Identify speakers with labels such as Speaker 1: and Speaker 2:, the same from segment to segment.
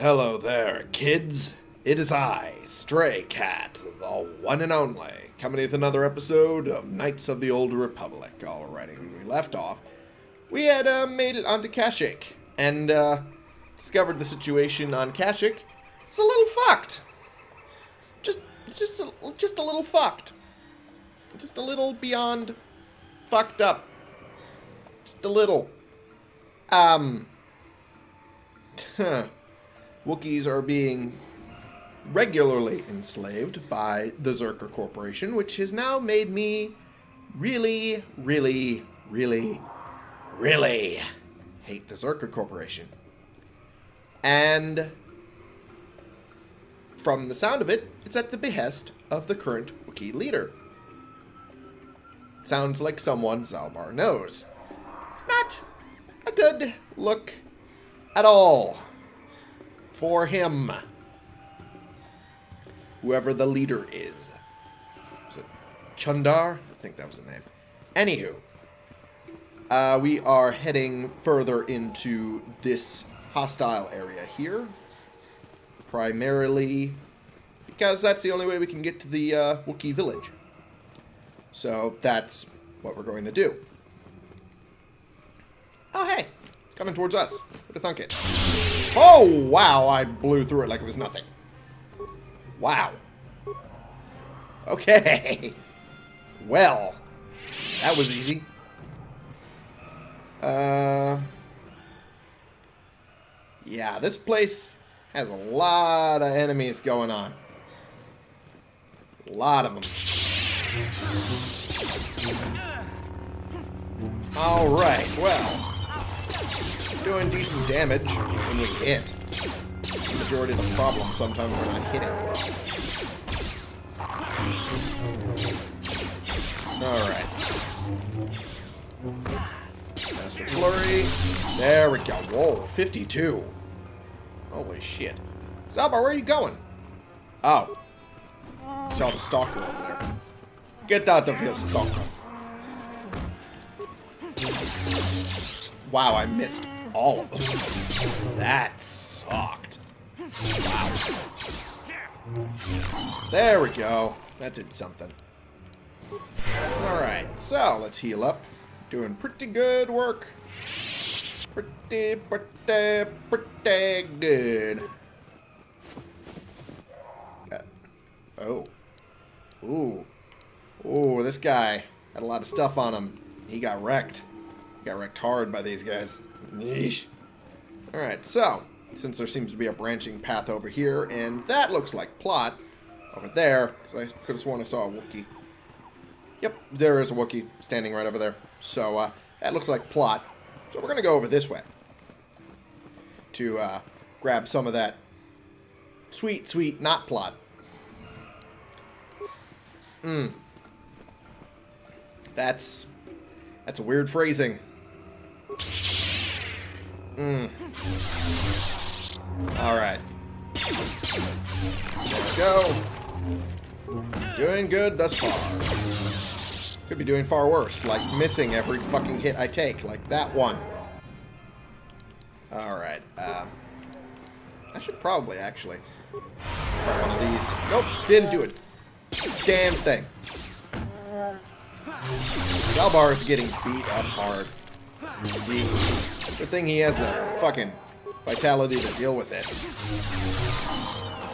Speaker 1: Hello there, kids. It is I, Stray Cat, the one and only, coming with another episode of Knights of the Old Republic. Alrighty, when we left off, we had uh, made it onto Kashyyyk and uh, discovered the situation on Kashyyyk. It's a little fucked. It's just, it's just, a, just a little fucked. Just a little beyond fucked up. Just a little. Um. Wookiees are being regularly enslaved by the Czerka Corporation, which has now made me really, really, really, really hate the Czerka Corporation. And from the sound of it, it's at the behest of the current Wookiee leader. Sounds like someone Zaalbar knows. It's not a good look at all for him. Whoever the leader is. Was it Chuundar? I think that was the name. Anywho, uh, we are heading further into this hostile area here. Primarily because that's the only way we can get to the uh, Wookiee village. So that's what we're going to do. Oh, hey. It's coming towards us. Who'd have thunk it? Oh, wow. I blew through it like it was nothing. Wow. Okay. Well, that was easy. Uh, yeah, this place has a lot of enemies going on. A lot of them. Alright, well. Doing decent damage when we hit. The majority of the problem sometimes we're not hitting. Alright. Master Flurry. There we go. Whoa, 52. Holy shit. Zaalbar, where are you going? Oh. Saw the stalker over there. Get out of here, stalker. Wow, I missed all of them. That sucked. Wow. There we go. That did something. Alright, so let's heal up. Doing pretty good work. Pretty, pretty, pretty good. Uh, oh. Ooh. Ooh, this guy had a lot of stuff on him. He got wrecked. Got wrecked hard by these guys. Yeesh. Alright, so, since there seems to be a branching path over here, and that looks like plot over there, because I could have sworn I saw a Wookiee. Yep, there is a Wookiee standing right over there. So, uh, that looks like plot. So we're going to go over this way to uh, grab some of that sweet, sweet not plot. Mmm. That's that's a weird phrasing. Mmm. Alright. There we go. Doing good thus far. Could be doing far worse, like missing every fucking hit I take, like that one. Alright, uh, I should probably actually try one of these. Nope, didn't do it. Damn thing. Zaalbar is getting beat up hard. Jeez. Good thing he has the fucking vitality to deal with it.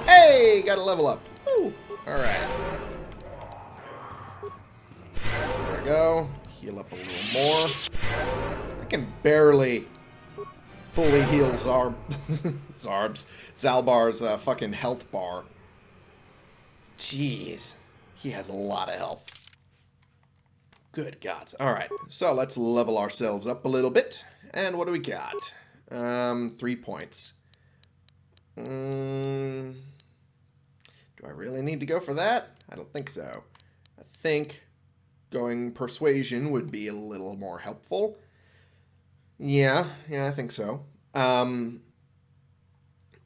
Speaker 1: Hey, got a level up. Alright. There we go. Heal up a little more. I can barely fully heal Zarb Zarb's Zaalbar's uh, fucking health bar. Jeez. He has a lot of health. Good gods. Alright, so let's level ourselves up a little bit. And what do we got? Um, three points. Mm, do I really need to go for that? I don't think so. I think going persuasion would be a little more helpful. Yeah, yeah, I think so. Um,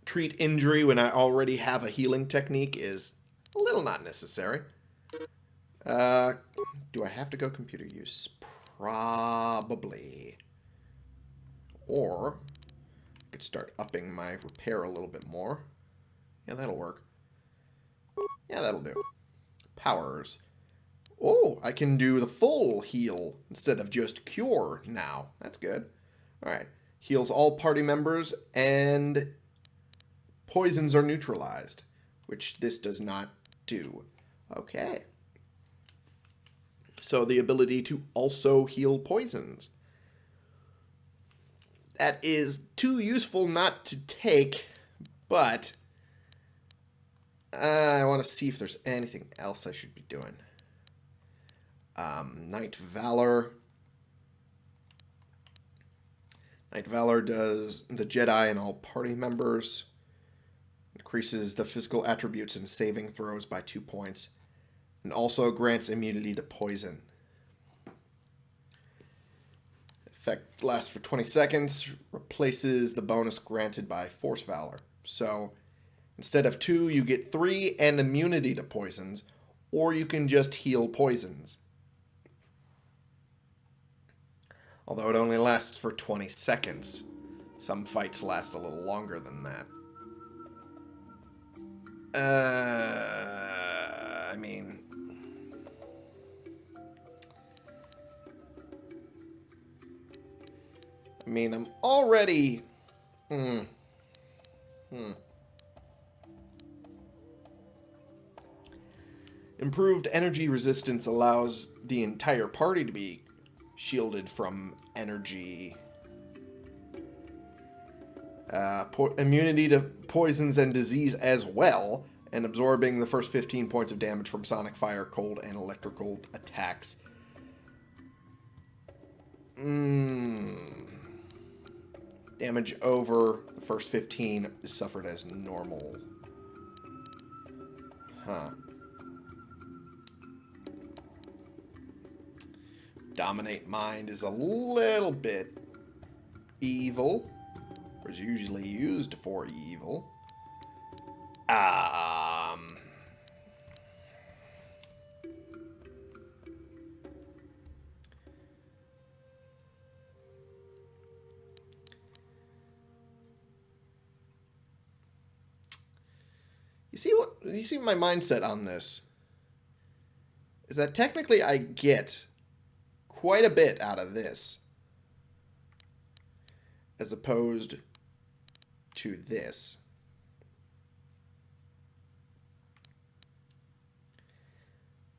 Speaker 1: treat injury when I already have a healing technique is a little not necessary. Uh, do I have to go computer use? Probably. Or, I could start upping my repair a little bit more. Yeah, that'll work. Yeah, that'll do. Powers. Oh, I can do the full heal instead of just cure now. That's good. All right. Heals all party members and poisons are neutralized, which this does not do. Okay. So the ability to also heal poisons. That is too useful not to take, but uh, I want to see if there's anything else I should be doing. Um, Knight Valor. Knight Valor does the Jedi and all party members. Increases the physical attributes and saving throws by two points. And also grants immunity to poison. Effect lasts for 20 seconds. Replaces the bonus granted by Force Valor. So instead of two, you get three and immunity to poisons. Or you can just heal poisons. although it only lasts for 20 seconds. Some fights last a little longer than that. Uh, I mean... I mean, I'm already... Hmm. Hmm. Improved energy resistance allows the entire party to be shielded from energy. Uh, immunity to poisons and disease as well, and absorbing the first 15 points of damage from sonic fire, cold, and electrical attacks. Mm. Damage over the first 15 is suffered as normal. Huh. Dominate Mind is a little bit evil. Or is usually used for evil. You see my mindset on this is that technically I get quite a bit out of this as opposed to this.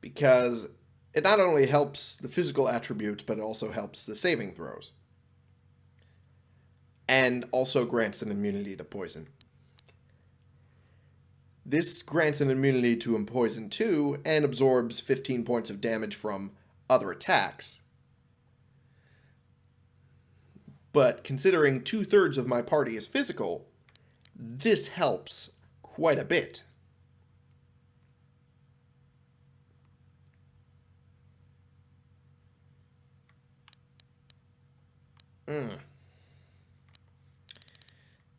Speaker 1: Because it not only helps the physical attributes, but it also helps the saving throws. And also grants an immunity to poison. This grants an immunity to poison too, and absorbs 15 points of damage from other attacks. But considering two thirds of my party is physical, this helps quite a bit. Hmm.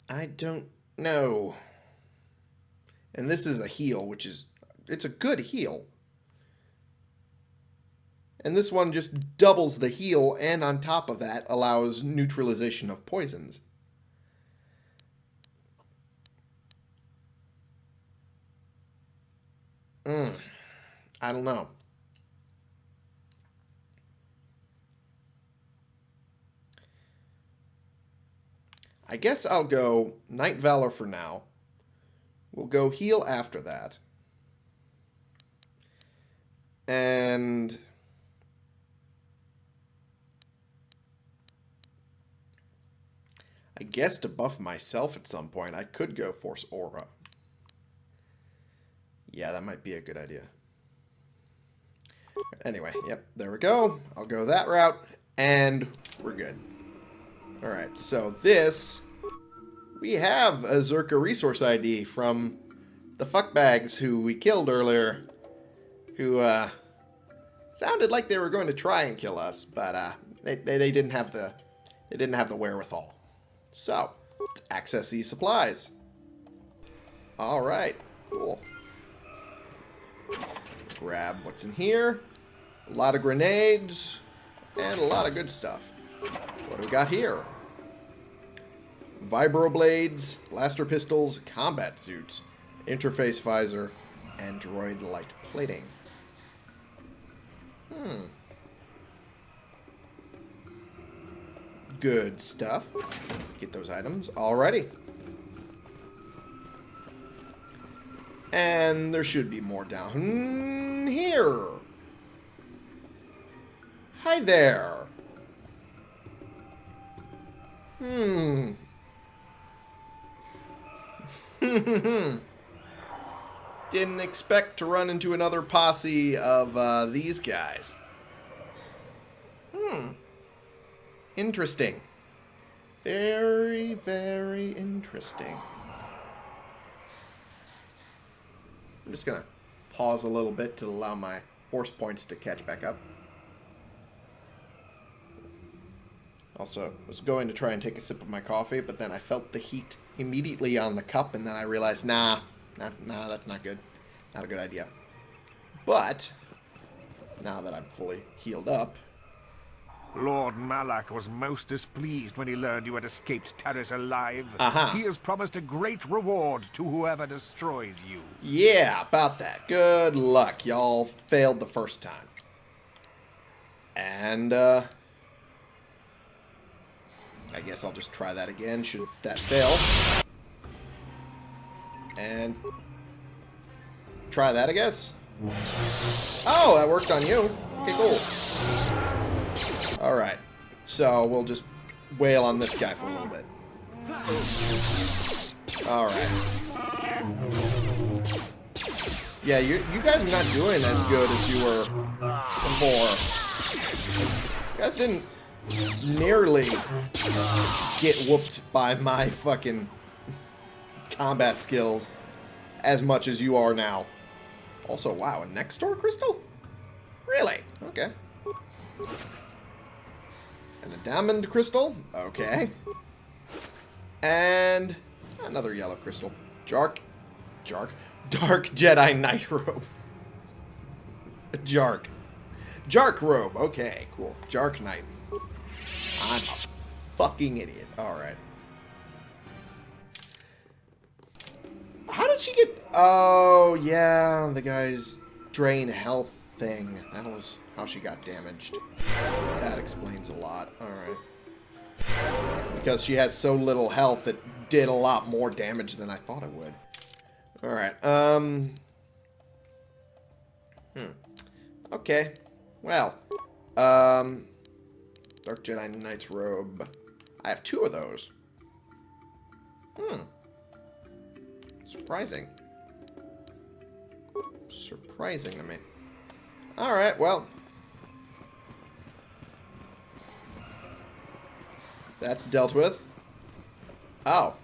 Speaker 1: I don't know. And this is a heal, which is, it's a good heal. And this one just doubles the heal, and on top of that, allows neutralization of poisons. Hmm. I don't know. I guess I'll go Knight Valor for now. We'll go heal after that. And... I guess to buff myself at some point, I could go Force Aura. Yeah, that might be a good idea. Anyway, yep, there we go. I'll go that route, and we're good. Alright, so this... We have a Czerka resource ID from the fuckbags who we killed earlier, who, uh, sounded like they were going to try and kill us, but, uh, they, they, they didn't have the, they didn't have the wherewithal. So, let's access these supplies. Alright, cool. Grab what's in here. A lot of grenades. And a lot of good stuff. What do we got here? Vibroblades, blaster pistols, combat suits, interface visor, and droid light plating. Hmm. Good stuff. Get those items. Alrighty. And there should be more down here. Hi there. Hmm. Didn't expect to run into another posse of uh, these guys. Hmm. Interesting. Very, very interesting. I'm just going to pause a little bit to allow my force points to catch back up. Also, was going to try and take a sip of my coffee, but then I felt the heat immediately on the cup, and then I realized, nah, nah, nah, that's not good. Not a good idea. But, now that I'm fully healed up...
Speaker 2: Lord Malak was most displeased when he learned you had escaped Taris alive.
Speaker 1: Uh -huh.
Speaker 2: He has promised a great reward to whoever destroys you.
Speaker 1: Yeah, about that. Good luck. Y'all failed the first time. And, uh... I guess I'll just try that again, should that fail. And try that, I guess. Oh, that worked on you. Okay, cool. Alright. So, we'll just wail on this guy for a little bit. Alright. Yeah, you, you guys are not doing as good as you were before. You guys didn't nearly get whooped by my fucking combat skills as much as you are now. Also, wow, a Nextor crystal? Really? Okay. And a diamond crystal? Okay. And another yellow crystal. Jark. Jark. Dark Jedi Knight Robe. Jark. Jark Robe. Okay, cool. Jark Knight. I'm fucking idiot. Alright. How did she get... Oh, yeah. The guy's drain health thing. That was how she got damaged. That explains a lot. Alright. Because she has so little health, it did a lot more damage than I thought it would. Alright. Um... Hmm. Okay. Well. Um... Dark Jedi Knight's robe. I have two of those. Hmm. Surprising. Surprising to me. Alright, well. That's dealt with. Oh.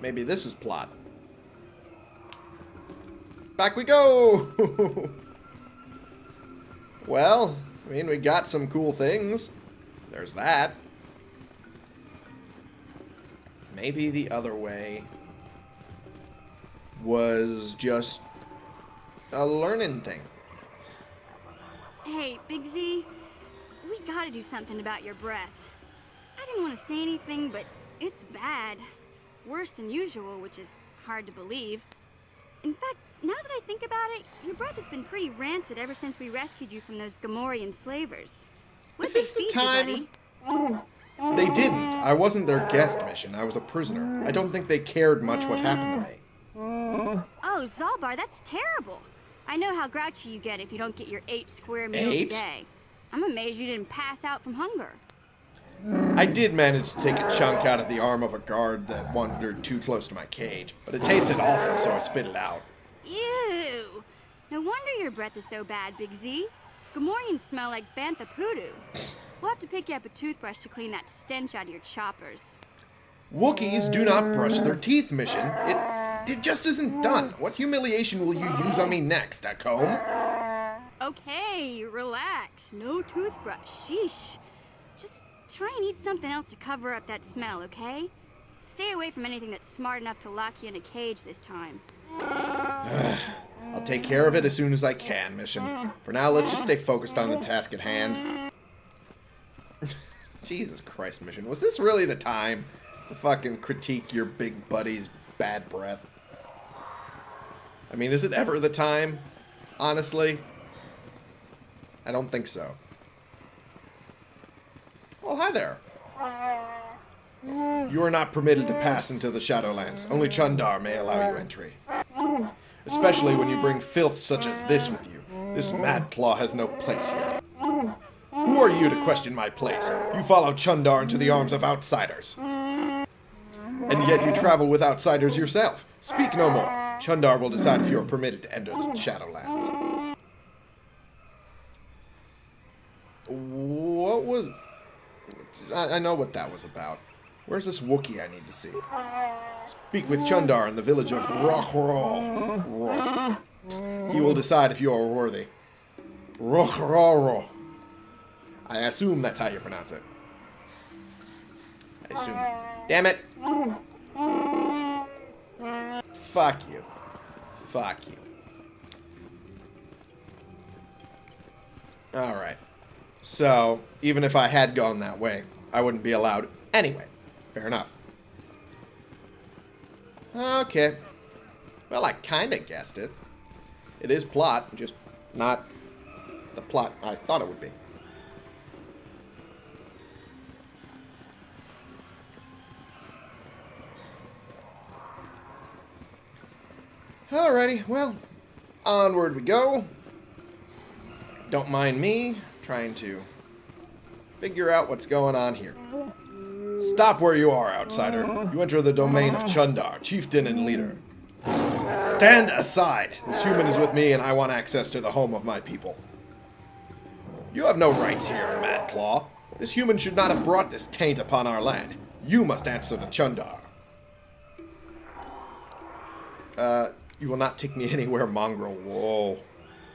Speaker 1: Maybe this is plot. Back we go! well, I mean, we got some cool things. There's that. Maybe the other way was just a learning thing.
Speaker 3: Hey, Big Z, we gotta do something about your breath. I didn't want to say anything, but it's bad. Worse than usual, which is hard to believe. In fact, now that I think about it, your breath has been pretty rancid ever since we rescued you from those Gamorrean slavers. What
Speaker 1: Is this the time? They didn't. I wasn't their guest mission. I was a prisoner. I don't think they cared much what happened to me.
Speaker 3: Oh, Zaalbar, that's terrible. I know how grouchy you get if you don't get your eight square meals a day. I'm amazed you didn't pass out from hunger.
Speaker 1: I did manage to take a chunk out of the arm of a guard that wandered too close to my cage, but it tasted awful, so I spit it out.
Speaker 3: Ew. No wonder your breath is so bad, Big Z. Gamorreans smell like bantha poodoo. We'll have to pick you up a toothbrush to clean that stench out of your choppers.
Speaker 1: Wookiees do not brush their teeth, mission. It, it just isn't done. What humiliation will you use on me next, a comb?
Speaker 3: Okay, relax. No toothbrush. Sheesh. Try and eat something else to cover up that smell, okay? Stay away from anything that's smart enough to lock you in a cage this time.
Speaker 1: I'll take care of it as soon as I can, mission. For now, let's just stay focused on the task at hand. Jesus Christ, Mission. Was this really the time to fucking critique your big buddy's bad breath? I mean, is it ever the time? Honestly? I don't think so. Well, hi there. You are not permitted to pass into the Shadowlands. Only Chuundar may allow you entry. Especially when you bring filth such as this with you. This mad claw has no place here. Who are you to question my place? You follow Chuundar into the arms of outsiders. And yet you travel with outsiders yourself. Speak no more. Chuundar will decide if you are permitted to enter the Shadowlands. What was... I, I know what that was about. Where's this Wookiee I need to see? Speak with Chuundar in the village of Rochrol. He will decide if you are worthy. Rochrol. I assume that's how you pronounce it. I assume. Damn it. Fuck you. Fuck you. Alright. So, even if I had gone that way, I wouldn't be allowed anyway. Fair enough. Okay. Well, I kind of guessed it. It is plot, just not the plot I thought it would be. Alrighty, well, onward we go. Don't mind me trying to figure out what's going on here. Stop where you are, outsider. You enter the domain of Chuundar, chieftain and leader. Stand aside. This human is with me and I want access to the home of my people. You have no rights here, Mad Claw. This human should not have brought this taint upon our land. You must answer to Chuundar. Uh, you will not take me anywhere, mongrel. Whoa.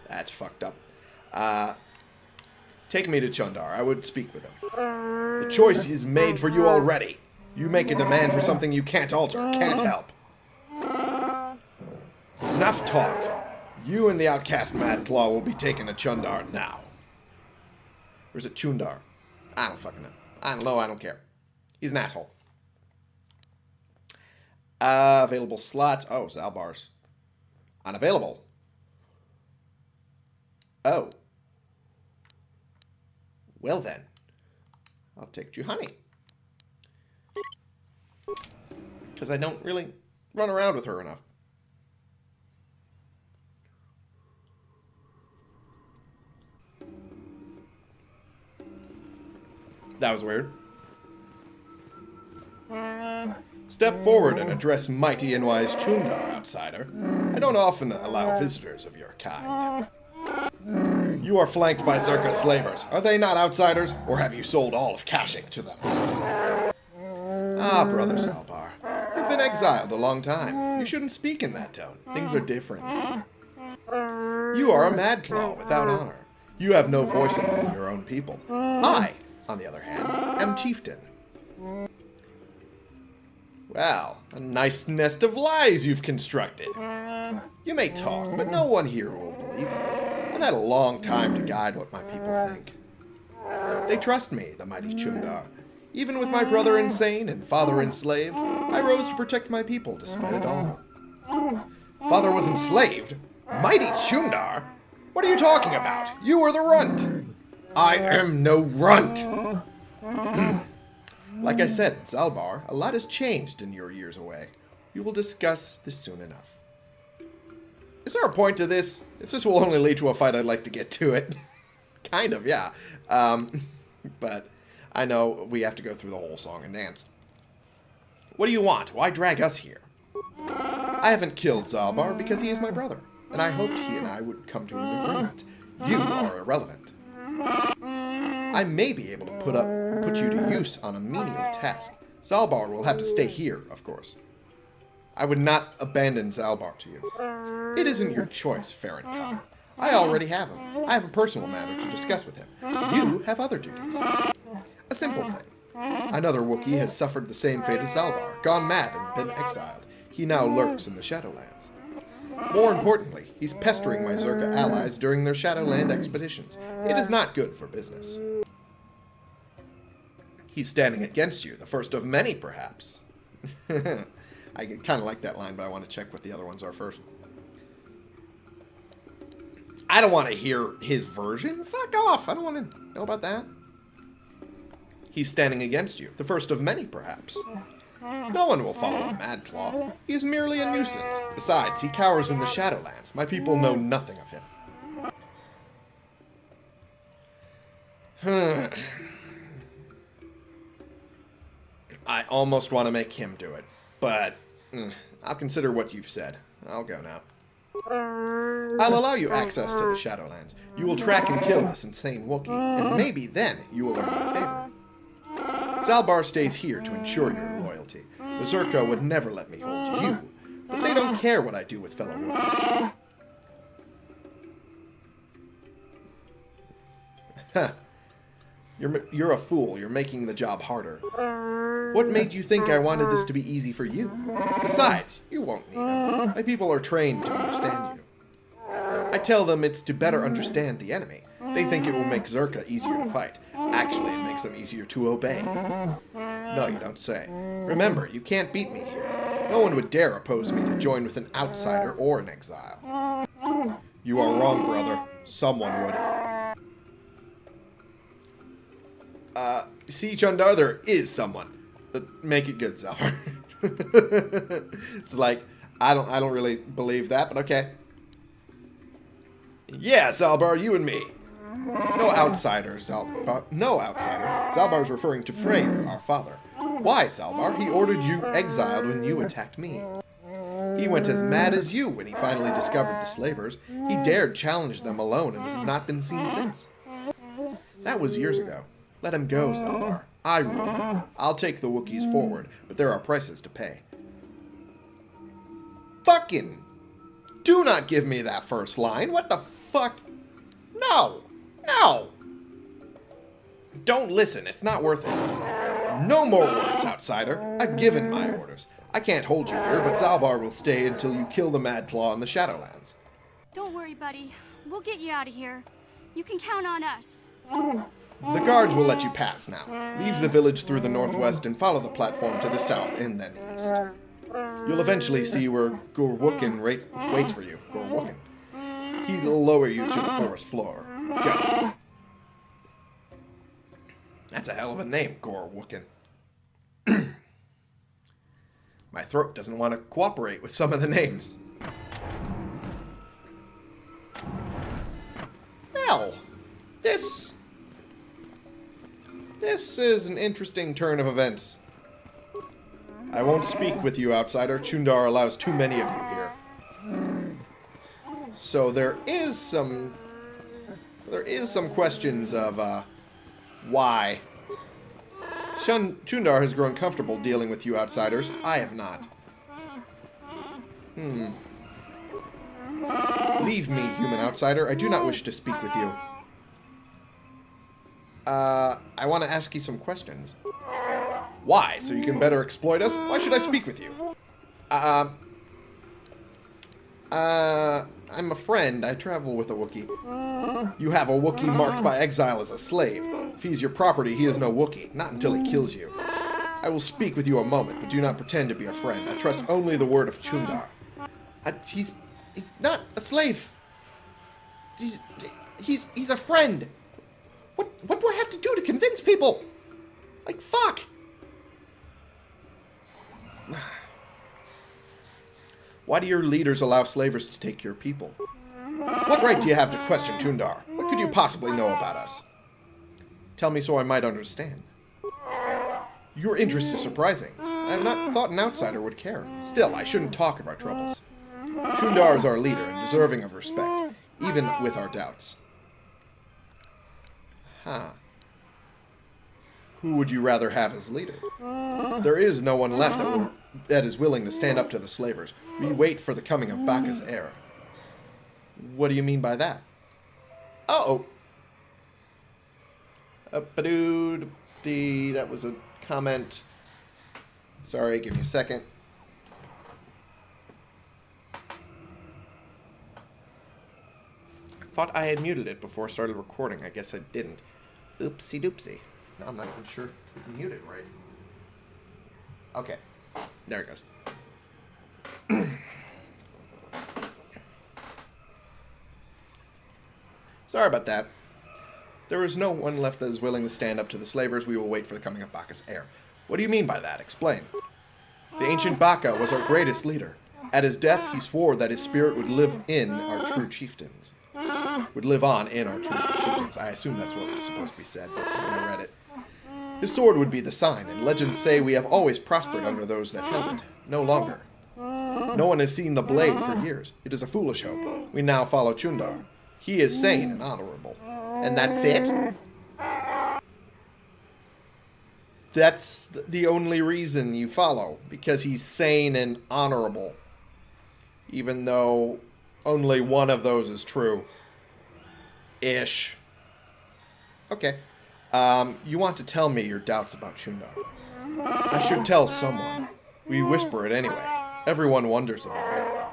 Speaker 1: That's fucked up. Uh, take me to Chuundar. I would speak with him. The choice is made for you already. You make a demand for something you can't alter, can't help. Enough talk. You and the outcast Mad Claw will be taken to Chuundar now. Or is it Chundar? I don't fucking know. I don't know, I don't care. He's an asshole. Uh, available slots. Oh, Zaalbar's. Unavailable. Oh. Well then. I'll take Juhani. Because I don't really run around with her enough. That was weird. Uh, step forward and address mighty and wise Chuundar, outsider. I don't often allow visitors of your kind. You are flanked by Czerka slavers. Are they not outsiders, or have you sold all of Kashyyyk to them? Ah, Brother Zaalbar. You've been exiled a long time. You shouldn't speak in that tone. Things are different. You are a mad claw without honor. You have no voice among your own people. I, on the other hand, am chieftain. Well, a nice nest of lies you've constructed. You may talk, but no one here will believe you. I've had a long time to guide what my people think. They trust me, the mighty Chuundar. Even with my brother insane and father enslaved, I rose to protect my people despite it all. Father was enslaved? Mighty Chuundar? What are you talking about? You are the runt! I am no runt! like I said, Zaalbar, a lot has changed in your years away. We will discuss this soon enough. Is there a point to this? If this will only lead to a fight, I'd like to get to it. kind of, yeah. Um, but I know we have to go through the whole song and dance. What do you want? Why drag us here? I haven't killed Zaalbar because he is my brother, and I hoped he and I would come to an agreement. You are irrelevant. I may be able to put up put you to use on a menial task. Zaalbar will have to stay here, of course. I would not abandon Zaalbar to you. It isn't your choice, Farron. I already have him. I have a personal matter to discuss with him. You have other duties. A simple thing. Another Wookiee has suffered the same fate as Zaalbar, gone mad and been exiled. He now lurks in the Shadowlands. More importantly, he's pestering my Czerka allies during their Shadowland expeditions. It is not good for business. He's standing against you, the first of many, perhaps. I kind of like that line, but I want to check what the other ones are first. I don't want to hear his version. Fuck off. I don't want to know about that. He's standing against you, the first of many, perhaps. No one will follow Mad Claw. He's merely a nuisance. Besides, he cowers in the Shadowlands. My people know nothing of him. I almost want to make him do it, but mm, I'll consider what you've said. I'll go now. I'll allow you access to the Shadowlands. You will track and kill this insane Wookiee, and maybe then you will earn my favor. Zaalbar stays here to ensure your loyalty. The Czerka would never let me hold you, but they don't care what I do with fellow Wookiees. Huh. You're, you're a fool. You're making the job harder. Mm. What made you think I wanted this to be easy for you? Besides, you won't need them. My people are trained to understand you. I tell them it's to better understand the enemy. They think it will make Czerka easier to fight. Actually, it makes them easier to obey. No, you don't say. Remember, you can't beat me here. No one would dare oppose me to join with an outsider or an exile. You are wrong, brother. Someone would. Uh, Siege Undar, there is someone. But make it good, Zaalbar. it's like, I don't I don't really believe that, but okay. Yeah, Zaalbar, you and me. No outsider, Zaalbar. No outsider. Zaalbar is referring to Freyyr, our father. Why, Zaalbar? He ordered you exiled when you attacked me. He went as mad as you when he finally discovered the slavers. He dared challenge them alone and has not been seen since. That was years ago. Let him go, uh-huh. Zaalbar. I rule. Uh-huh. I'll take the Wookiees mm. forward, but there are prices to pay. Fucking! Do not give me that first line. What the fuck? No! No! Don't listen. It's not worth it. No more words, outsider. I've given my orders. I can't hold you here, but Zaalbar will stay until you kill the Mad Claw in the Shadowlands.
Speaker 3: Don't worry, buddy. We'll get you out of here. You can count on us. Mm.
Speaker 1: The guards will let you pass now. Leave the village through the northwest and follow the platform to the south and then east. You'll eventually see where Gorwooken waits for you. Gorwooken. He'll lower you to the forest floor. Go. That's a hell of a name, Gorwooken. My throat doesn't want to cooperate with some of the names. Well, this... This is an interesting turn of events. I won't speak with you, outsider. Chundar allows too many of you here. So there is some... There is some questions of, uh, why. Chun Chuundar has grown comfortable dealing with you outsiders. I have not. Hmm. Leave me, human outsider. I do not wish to speak with you. Uh, I want to ask you some questions. Why? So you can better exploit us? Why should I speak with you? Uh, uh, I'm a friend. I travel with a Wookiee. You have a Wookiee marked by exile as a slave. If he's your property, he is no Wookiee. Not until he kills you. I will speak with you a moment, but do not pretend to be a friend. I trust only the word of Chuundar. I, he's, he's not a slave. He's, he's, he's a friend. What, what do I have to do to convince people? Like, fuck. Why do your leaders allow slavers to take your people? What right do you have to question Tundar? What could you possibly know about us? Tell me so I might understand. Your interest is surprising. I have not thought an outsider would care. Still, I shouldn't talk of our troubles. Tundar is our leader and deserving of respect, even with our doubts. Huh. Who would you rather have as leader? There is no one left that, that is willing to stand up to the slavers. We wait for the coming of Bacca's heir. What do you mean by that? Uh-oh. Uh, ba dee that was a comment. Sorry, give me a second. thought I had muted it before I started recording. I guess I didn't. Oopsie doopsie. Now I'm not even sure if we can mute it right. Okay. There it goes. Sorry about that. There is no one left that is willing to stand up to the slavers. We will wait for the coming of Bacca's heir. What do you mean by that? Explain. The ancient Baccha was our greatest leader. At his death, he swore that his spirit would live in our true chieftains. Would live on in our true chieftains. I assume that's what was supposed to be said, but when I read it. His sword would be the sign, and legends say we have always prospered under those that held it. No longer. No one has seen the blade for years. It is a foolish hope. We now follow Chuundar. He is sane and honorable. And that's it? That's the only reason you follow, because he's sane and honorable. Even though only one of those is true. Ish. Okay. Um, you want to tell me your doubts about Chuundar. I should tell someone. We whisper it anyway. Everyone wonders about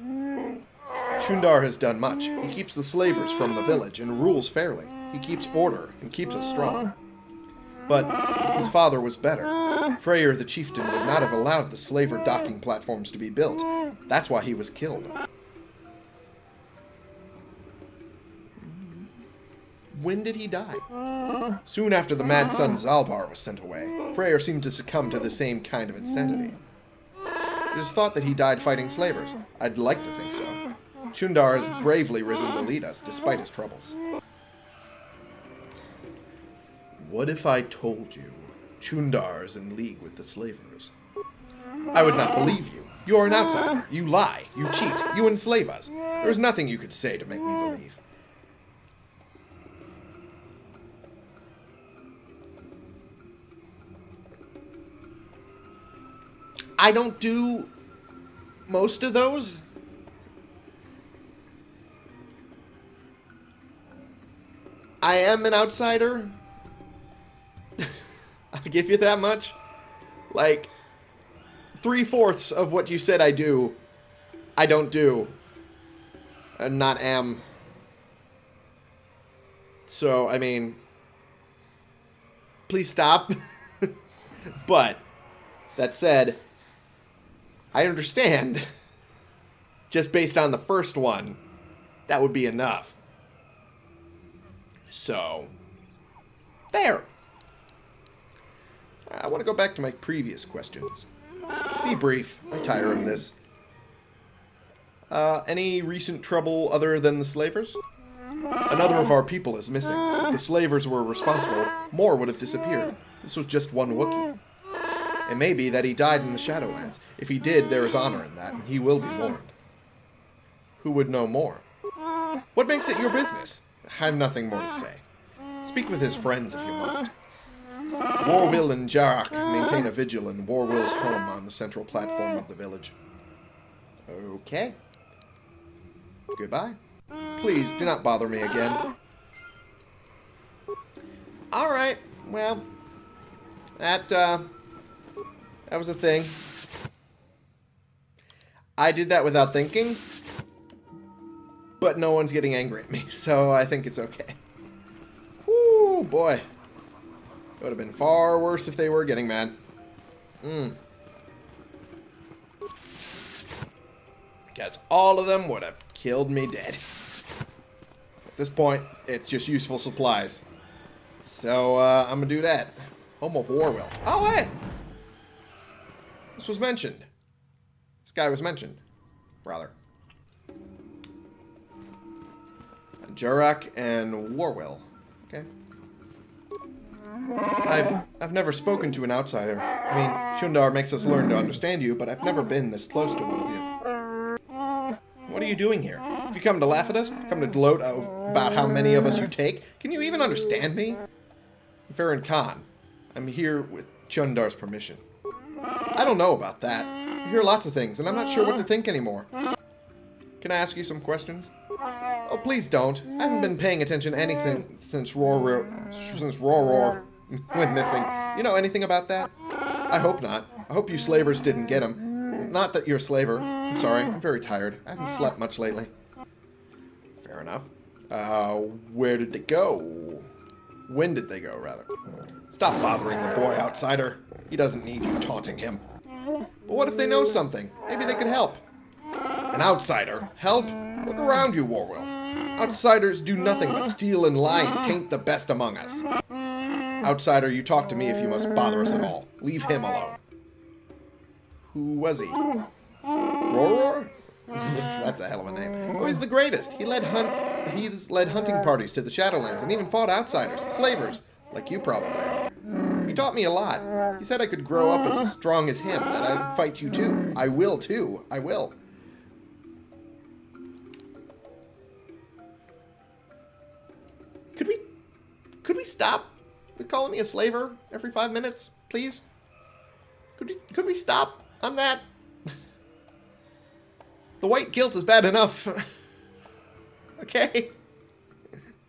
Speaker 1: it. Chuundar has done much. He keeps the slavers from the village and rules fairly. He keeps order and keeps us strong. But his father was better. Freyyr the chieftain would not have allowed the slaver docking platforms to be built. That's why he was killed. When did he die? Uh, Soon after the mad son uh. Zaalbar was sent away. Freyyr seemed to succumb to the same kind of insanity. It is thought that he died fighting slavers. I'd like to think so. Chuundar has bravely risen to lead us, despite his troubles. What if I told you Chuundar is in league with the slavers? I would not believe you. You are an outsider. You lie. You cheat. You enslave us. There is nothing you could say to make me believe. I don't do most of those. I am an outsider. I'll give you that much. Like, three fourths of what you said I do, I don't do. And not am. So, I mean, please stop. but, that said, I understand. Just based on the first one, that would be enough. So, there. I want to go back to my previous questions. Be brief. I tire of this. Uh, any recent trouble other than the slavers? Another of our people is missing. If the slavers were responsible, more would have disappeared. This was just one Wookiee. It may be that he died in the Shadowlands. If he did, there is honor in that, and he will be mourned. Who would know more? What makes it your business? I have nothing more to say. Speak with his friends if you must. Worrwill and Jaarak maintain a vigil in Worrwill's home on the central platform of the village. Okay. Goodbye. Please, do not bother me again. Alright, well, that, uh, that was a thing. I did that without thinking, but no one's getting angry at me, so I think it's okay. Whoo, boy. It would have been far worse if they were getting mad. Hmm. Because all of them would have killed me dead. At this point, it's just useful supplies. So, uh, I'm gonna do that. Home of Worrwill. Oh, hey! Was mentioned. This guy was mentioned. Rather. Jaarak and Worrwill. Okay. I've I've never spoken to an outsider. I mean, Chuundar makes us learn to understand you, but I've never been this close to one of you. What are you doing here? Have you come to laugh at us? Come to gloat about how many of us you take? Can you even understand me? Farron Khan. I'm here with Chuundar's permission. I don't know about that. I hear lots of things, and I'm not sure what to think anymore. Can I ask you some questions? Oh, please don't. I haven't been paying attention to anything since Roar Roar, since Roar Roar went missing. You know anything about that? I hope not. I hope you slavers didn't get him. Not that you're a slaver. I'm sorry. I'm very tired. I haven't slept much lately. Fair enough. Uh, where did they go? When did they go, rather? Stop bothering the boy, outsider. He doesn't need you taunting him. But what if they know something? Maybe they could help. An outsider? Help? Look around you, Worrwill. Outsiders do nothing but steal and lie and taint the best among us. Outsider, you talk to me if you must bother us at all. Leave him alone. Who was he? Roror? That's a hell of a name. Oh, he's the greatest. He led hunt. He's led hunting parties to the Shadowlands and even fought outsiders, slavers, like you probably are. He taught me a lot. He said I could grow up as strong as him, that I'd fight you too. I will too. I will. Could we, could we stop with calling me a slaver every five minutes, please? Could we, could we stop on that? The white guilt is bad enough. okay.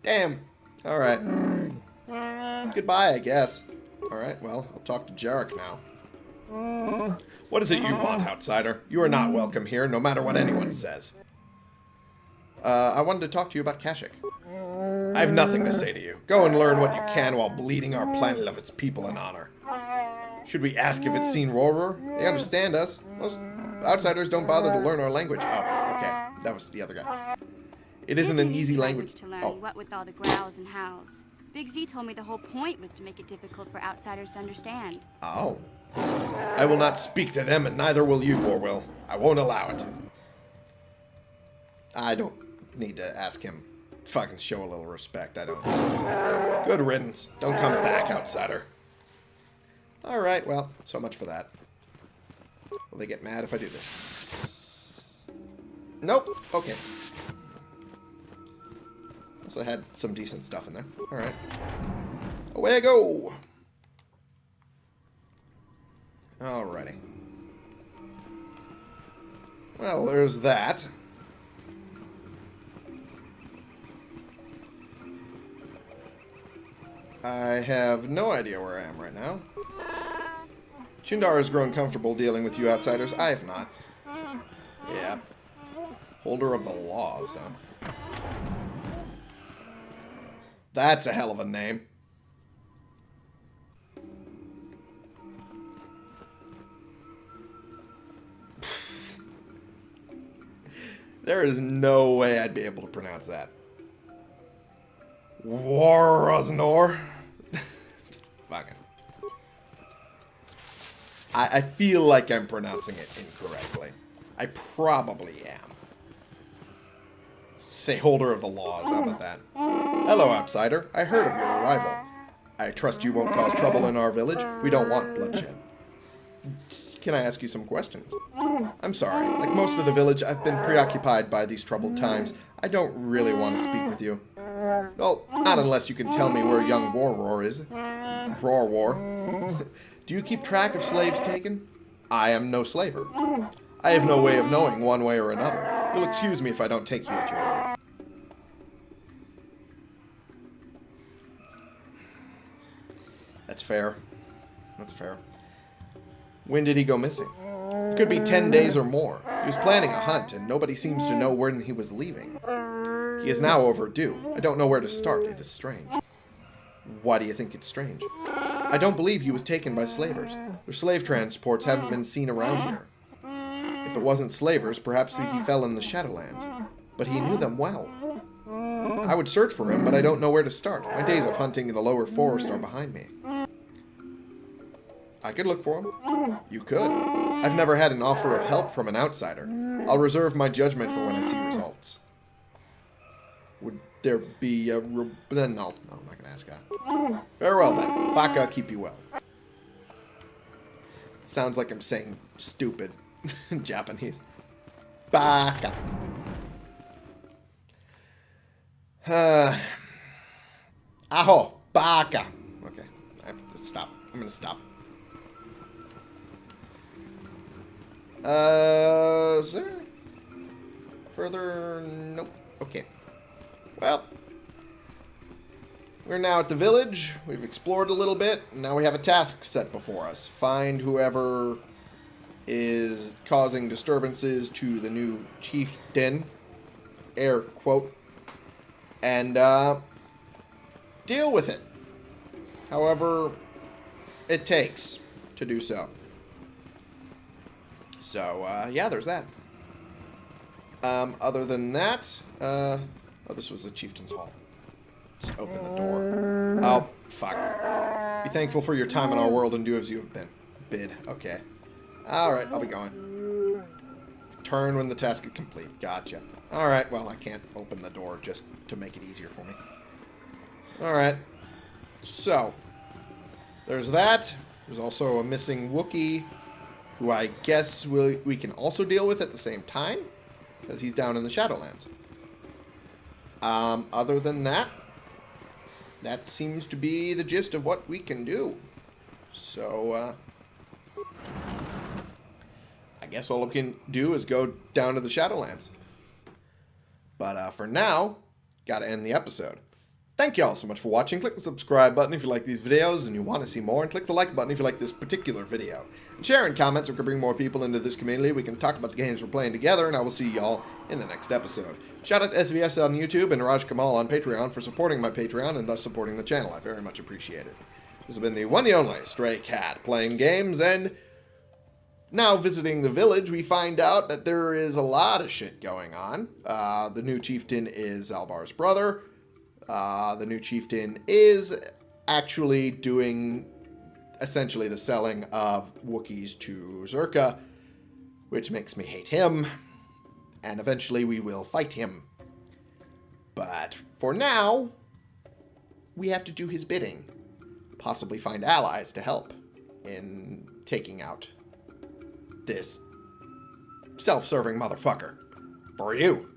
Speaker 1: Damn. Alright. Goodbye, I guess. Alright, well, I'll talk to Jaarak now. What is it you want, outsider? You are not welcome here, no matter what anyone says. Uh, I wanted to talk to you about Kashyyyk. I have nothing to say to you. Go and learn what you can while bleeding our planet of its people in honor. Should we ask if it's seen Rorworr? They understand us. Most outsiders don't bother to learn our language. Oh, okay. That was the other guy. It isn't an easy language.
Speaker 3: to learn,
Speaker 1: Oh,
Speaker 3: what with all the growls and howls. Big Z told me the whole point was to make it difficult for outsiders to understand.
Speaker 1: oh. I will not speak to them, and neither will you, Worrwill. I won't allow it. I don't need to ask him. Fucking show a little respect. I don't. Good riddance. Don't come back, outsider. Alright, well, so much for that. Will they get mad if I do this? Nope. Okay. Also had some decent stuff in there. Alright. Away I go! Alrighty. Well, there's that. I have no idea where I am right now. Chuundar has grown comfortable dealing with you outsiders. I have not. Yeah. Holder of the laws, huh? That's a hell of a name. There is no way I'd be able to pronounce that. Waraznor. Fucking. I, I feel like I'm pronouncing it incorrectly. I probably am. Say holder of the laws, how about that? Hello, outsider. I heard of your arrival. I trust you won't cause trouble in our village. We don't want bloodshed. Can I ask you some questions? I'm sorry. Like most of the village, I've been preoccupied by these troubled times. I don't really want to speak with you. Well, not unless you can tell me where young War Roar is. Roar War. Do you keep track of slaves taken? I am no slaver. I have no way of knowing one way or another. You'll excuse me if I don't take you at your word. That's fair. That's fair. When did he go missing? It could be 10 days or more. He was planning a hunt, and nobody seems to know when he was leaving. He is now overdue. I don't know where to start. It is strange. Why do you think it's strange? I don't believe he was taken by slavers. Their slave transports haven't been seen around here. If it wasn't slavers, perhaps he fell in the Shadowlands. But he knew them well. I would search for him, but I don't know where to start. My days of hunting in the lower forest are behind me. I could look for him. You could. I've never had an offer of help from an outsider. I'll reserve my judgment for when I see results. Would there be a... Re- no, no, I'm not going to ask that. Very well then. Baka, keep you well. Sounds like I'm saying stupid in Japanese. Baka. Uh, aho, baka. Okay, I have to stop. I'm gonna stop. Uh, is there further? Nope. Okay. Well, we're now at the village. We've explored a little bit. Now we have a task set before us. Find whoever is causing disturbances to the new chieftain, air quote, and uh, deal with it. however it takes to do so. So, uh, yeah, there's that. Um, other than that, uh, oh, this was the Chieftain's Hall. Just open the door. Oh, fuck. Be thankful for your time in our world and do as you have been. Bid. Okay. Alright, I'll be going. Turn when the task is complete. Gotcha. Alright, well, I can't open the door just to make it easier for me. Alright. So, there's that. There's also a missing Wookiee, who I guess we we can also deal with at the same time, because he's down in the Shadowlands. Um, other than that, that seems to be the gist of what we can do. So, uh, I guess all we can do is go down to the Shadowlands. But uh, for now, gotta end the episode. Thank you all so much for watching. Click the subscribe button if you like these videos and you want to see more, and click the like button if you like this particular video. And share in comments, we can bring more people into this community. We can talk about the games we're playing together, and I will see y'all in the next episode. Shout out to SVS on YouTube and Raj Kamal on Patreon for supporting my Patreon and thus supporting the channel. I very much appreciate it. This has been the one the only Stray Cat playing games, and now visiting the village, we find out that there is a lot of shit going on. Uh, the new chieftain is Zaalbar's brother. Uh, the new chieftain is actually doing essentially the selling of Wookiees to Czerka, which makes me hate him, and eventually we will fight him. But for now, we have to do his bidding, possibly find allies to help in taking out this self-serving motherfucker. For you.